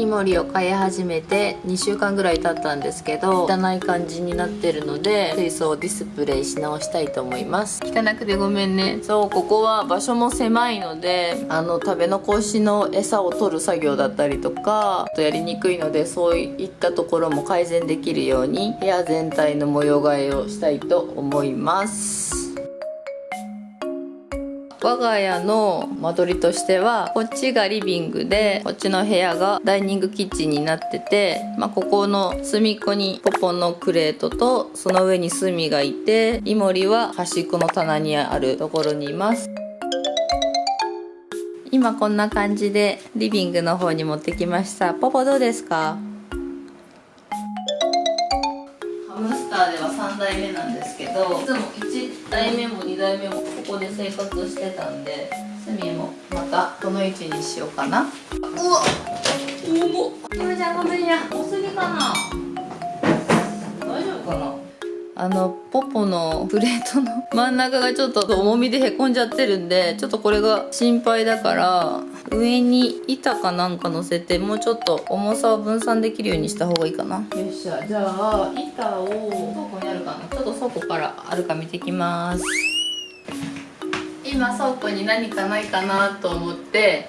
イモリを飼い始めて2週間ぐらい経ったんですけど汚い感じになってるので水槽をディスプレイし直したいと思います。汚くてごめんね。そうここは場所も狭いのであの食べ残しの餌を取る作業だったりとかとやりにくいのでそういったところも改善できるように部屋全体の模様替えをしたいと思います。我が家の間取りとしてはこっちがリビングでこっちの部屋がダイニングキッチンになってて、まあ、ここの隅っこにポポのクレートとその上にスミがいてイモリは端っこの棚にあるところにいます。今こんな感じでリビングの方に持ってきました。ポポどうですか？代目なんですけどいつも1代目も2代目もここで生活してたんでスミもまたこの位置にしようかな。うわ重っ。ゆめちゃんごめんや多すぎかな。大丈夫かな？あのポポのプレートの真ん中がちょっと重みでへこんじゃってるんでちょっとこれが心配だから上に板かなんか乗せてもうちょっと重さを分散できるようにした方がいいかな。よっしゃ。じゃあ板を倉庫にあるかな。ちょっと倉庫からあるか見てきます。今倉庫に何かないかなと思って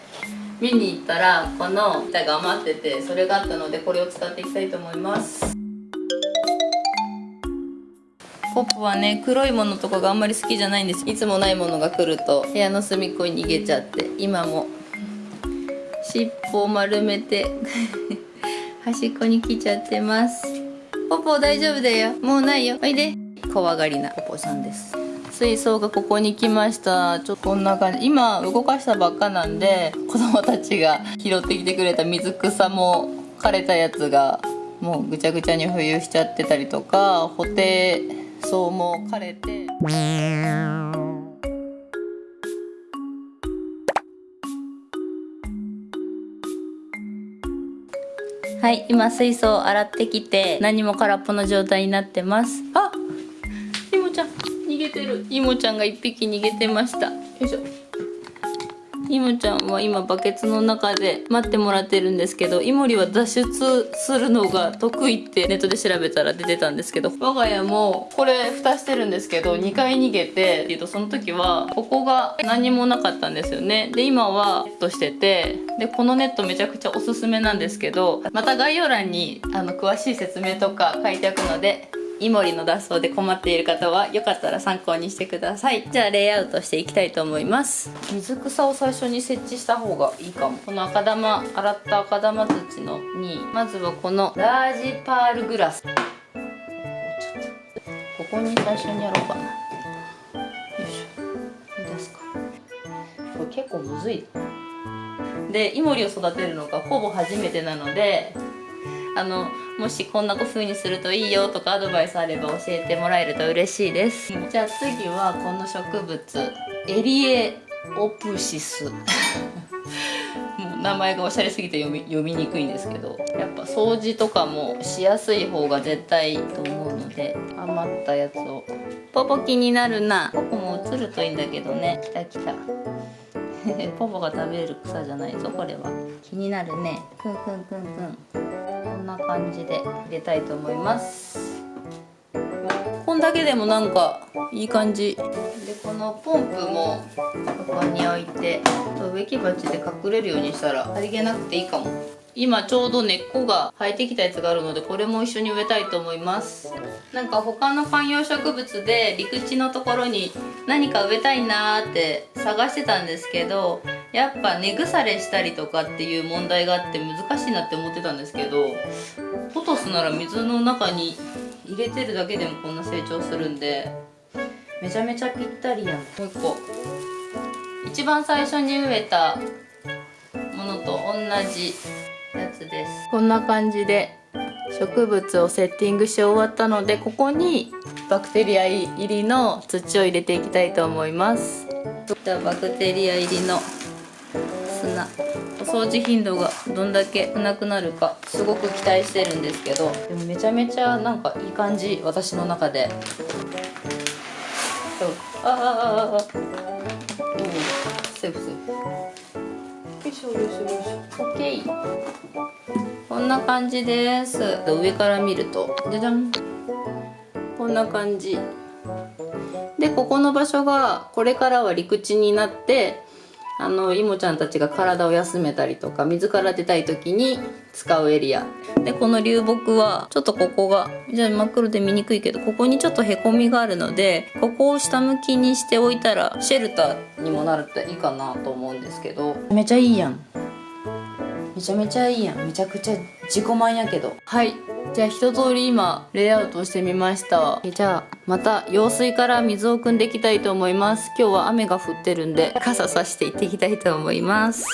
見に行ったらこの板が余っててそれがあったのでこれを使っていきたいと思います。ポップはね黒いものとかがあんまり好きじゃないんです。いつもないものが来ると部屋の隅っこに逃げちゃって今も尻尾を丸めて端っこに来ちゃってます。ポポ大丈夫だよ。もうないよ。おいで。怖がりなポポさんです。水槽がここに来ました。ちょっとこんな感じ。今動かしたばっかなんで子供たちが拾ってきてくれた水草も枯れたやつがもうぐちゃぐちゃに浮遊しちゃってたりとか補定そうも枯れて。はい今水槽を洗ってきて何も空っぽの状態になってます。あいもちゃん逃げてる。いもちゃんが1匹逃げてました。よいしょイモちゃんは今バケツの中で待ってもらってるんですけどイモリは脱出するのが得意ってネットで調べたら出てたんですけど我が家もこれ蓋してるんですけど2回逃げてっていうとその時はここが何もなかったんですよね。で今はネットしててでこのネットめちゃくちゃおすすめなんですけどまた概要欄にあの詳しい説明とか書いておくのでイモリの脱走で困っている方はよかったら参考にしてください。じゃあレイアウトしていきたいと思います。水草を最初に設置した方がいいかも。この赤玉洗った赤玉土のにまずはこのラージパールグラス。ここに最初にやろうかな。よいしょ。いいですか？これ結構むずい。でイモリを育てるのがほぼ初めてなのであのもしこんな風にするといいよとかアドバイスあれば教えてもらえると嬉しいです。じゃあ次はこの植物エリエオプシス。もう名前がおしゃれすぎて読み読みにくいんですけどやっぱ掃除とかもしやすい方が絶対いいと思うので余ったやつを。ポポ気になるな。ポポも映るといいんだけどね。来た来た ポポが食べる草じゃないぞこれは。気になるね。くんくんくんくん。こんな感じで入れたいと思います。こんだけでもなんかいい感じ。でこのポンプもここに置いて植木鉢で隠れるようにしたらさりげなくていいかも。今ちょうど根っこが生えてきたやつがあるのでこれも一緒に植えたいと思います。なんか他の観葉植物で陸地のところに何か植えたいなーって探してたんですけどやっぱ根腐れしたりとかっていう問題があって難しいなって思ってたんですけどポトスなら水の中に入れてるだけでもこんな成長するんでめちゃめちゃぴったりやん。もう一個一番最初に植えたものと同じやつです。こんな感じで植物をセッティングし終わったのでここにバクテリア入りの土を入れていきたいと思います。じゃあバクテリア入りの砂。お掃除頻度がどんだけなくなるかすごく期待してるんですけど。でもめちゃめちゃなんかいい感じ私の中で。あああああおセーフセーフ。よいしょよし。よいしょ OK こんな感じです。上から見ると。じゃじゃん。こんな感じ。でここの場所がこれからは陸地になってあのいもちゃんたちが体を休めたりとか水から出たい時に使うエリア。でこの流木はちょっとここがじゃあ真っ黒で見にくいけどここにちょっとへこみがあるのでここを下向きにしておいたらシェルターにもなるといいかなと思うんですけど。めちゃいいやんめちゃめちゃいいやん。めちゃくちゃ自己満やけど。はい。じゃあ一通り今レイアウトしてみました。じゃあまた用水から水を汲んでいきたいと思います。今日は雨が降ってるんで傘さしていっていきたいと思います。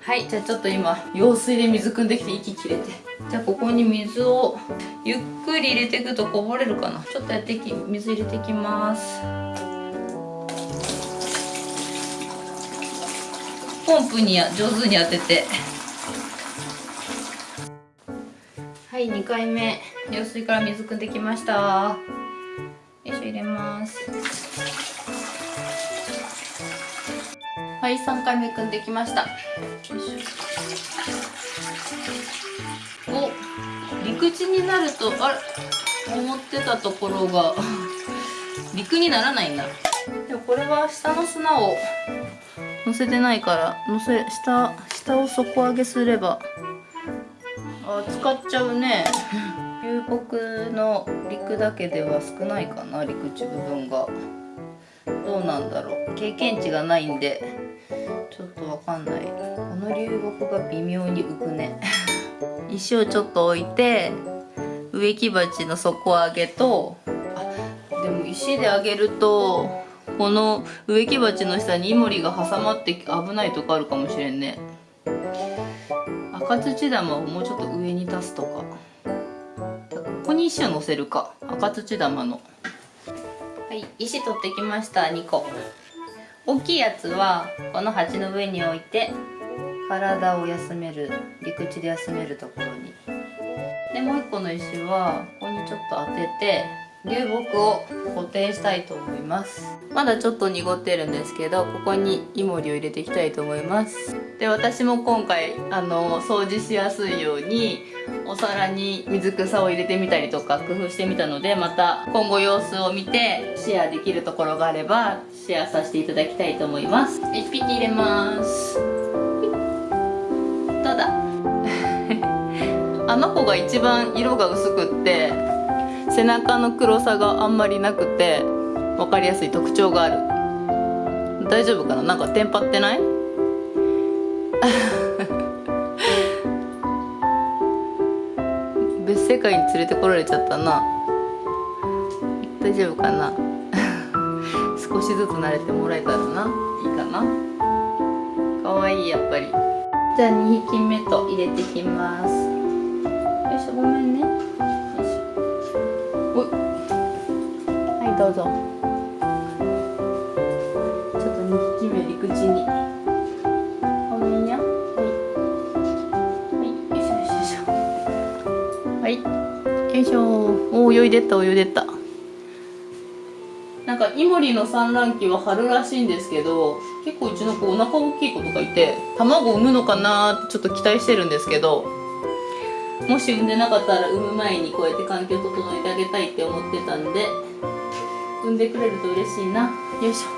はい。じゃあちょっと今用水で水汲んできて息切れて。じゃあここに水をゆっくり入れていくとこぼれるかな。ちょっとやってき水入れていきます。ポンプに上手に当ててはい2回目。用水から水汲んできました。よいしょ入れます。はい3回目汲んできました。よいしょ。お陸地になるとあれ？思ってたところが。陸にならないんだ。でもこれは下の砂を乗せてないから乗せ下下を底上げすればあ使っちゃうね。流木の陸だけでは少ないかな陸地部分が。どうなんだろう。経験値がないんで。ちょっとわかんない。この流木が微妙に浮くね。石をちょっと置いて植木鉢の底上げとあでも石で上げるとこの植木鉢の下にイモリが挟まって危ないとこあるかもしれんね。赤土玉をもうちょっと上に出すとか。ここに石を乗せるか。赤土玉の。はい石取ってきました2個。大きいやつはこの鉢の上に置いて体を休める陸地で休めるところに。でもう1個の石はここにちょっと当てて流木を固定したいと思います。まだちょっと濁ってるんですけどここにイモリを入れていきたいと思います。で私も今回あの掃除しやすいようにお皿に水草を入れてみたりとか工夫してみたのでまた今後様子を見てシェアできるところがあればシェアさせていただきたいと思います。1匹入れます。どうだ あの子が一番色が薄くって背中の黒さがあんまりなくて分かりやすい特徴がある。大丈夫かな？なんかテンパってない？別世界に連れてこられちゃったな。大丈夫かな？少しずつ慣れてもらえたらな。いいかな？かわいいやっぱり。じゃあ2匹目と入れていきます。よいしょごめんね。どうぞ。ちょっと2匹目陸地に。ごめんやはい。はいよいしょよいしょはい。よいしょ。お泳いでった泳いでった。なんかイモリの産卵期は春らしいんですけど結構うちの子お腹大きい子とかいて卵産むのかなってちょっと期待してるんですけどもし産んでなかったら産む前にこうやって環境整えてあげたいって思ってたんで産んでくれると嬉しいな。よいしょ。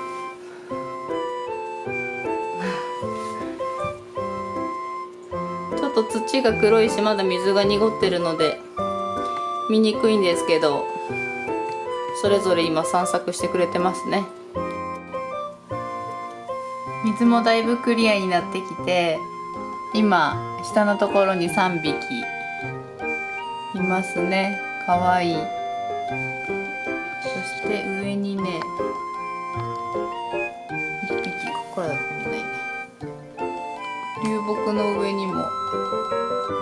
ちょっと土が黒いしまだ水が濁ってるので見にくいんですけどそれぞれ今散策してくれてますね。水もだいぶクリアになってきて今下のところに3匹いますね。かわいい。して上にね1匹ここからだと見ないね。流木の上にも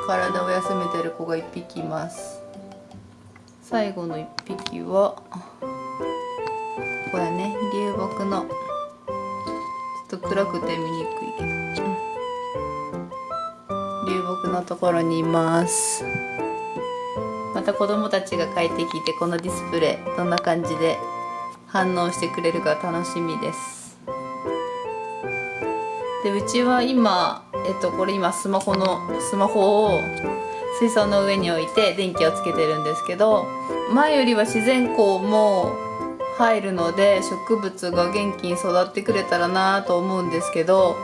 体を休めてる子が1匹います。最後の1匹はここやね。流木のちょっと暗くて見にくいけど、流木のところにいます。また子供たちが帰ってきてこのディスプレイどんな感じで反応してくれるか楽しみです。でうちは今えっとこれ今スマホのスマホを水槽の上に置いて電気をつけてるんですけど前よりは自然光も入るので植物が元気に育ってくれたらなと思うんですけど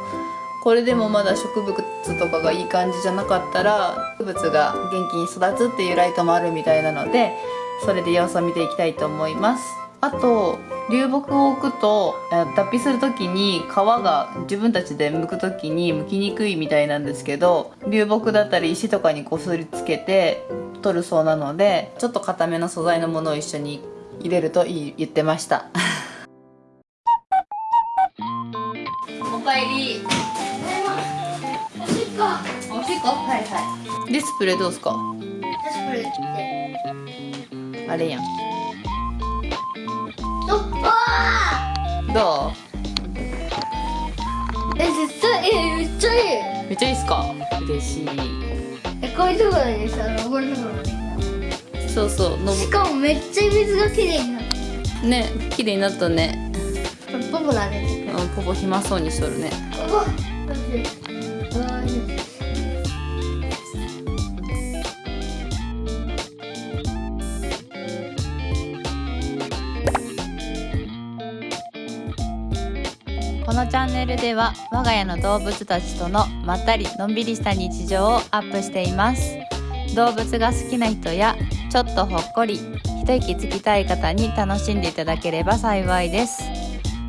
これでもまだ植物とかがいい感じじゃなかったら植物が元気に育つっていうライトもあるみたいなのでそれで様子を見ていきたいと思います。あと流木を置くと脱皮する時に皮が自分たちで剥く時に剥きにくいみたいなんですけど流木だったり石とかにこすりつけて取るそうなのでちょっと硬めの素材のものを一緒に入れるといい言ってました。ディスプレイどうすか？私これってあれやん。おわどーえ絶対えめっちゃいい。うめっちゃいいっすか？嬉しい。えこういうところにさ登るところそうそうのしかもめっちゃ水がきれいになってぶね綺麗になったね。ポポなね。うんポポ暇そうにしとるね。おわチャンネルでは我が家の動物たちとのまったりのんびりした日常をアップしています。動物が好きな人やちょっとほっこり一息つきたい方に楽しんでいただければ幸いです。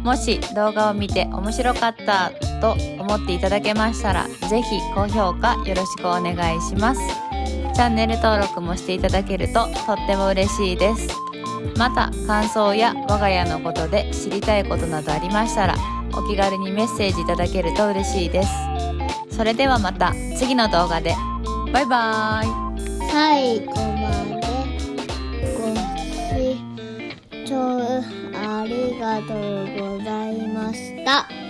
もし動画を見て面白かったと思っていただけましたら是非高評価よろしくお願いします。チャンネル登録もしていただけるととっても嬉しいです。また感想や我が家のことで知りたいことなどありましたらお気軽にメッセージいただけると嬉しいです。それではまた次の動画で。バイバーイ最後まで。ご視聴ありがとうございました。